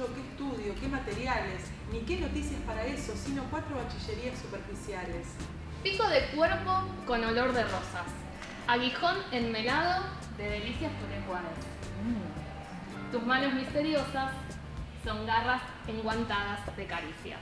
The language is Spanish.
Qué estudio, qué materiales, ni qué noticias para eso, sino cuatro bachillerías superficiales. Pico de cuerpo con olor de rosas. Aguijón enmelado de delicias turecuadas. Mm. Tus manos misteriosas son garras enguantadas de caricias.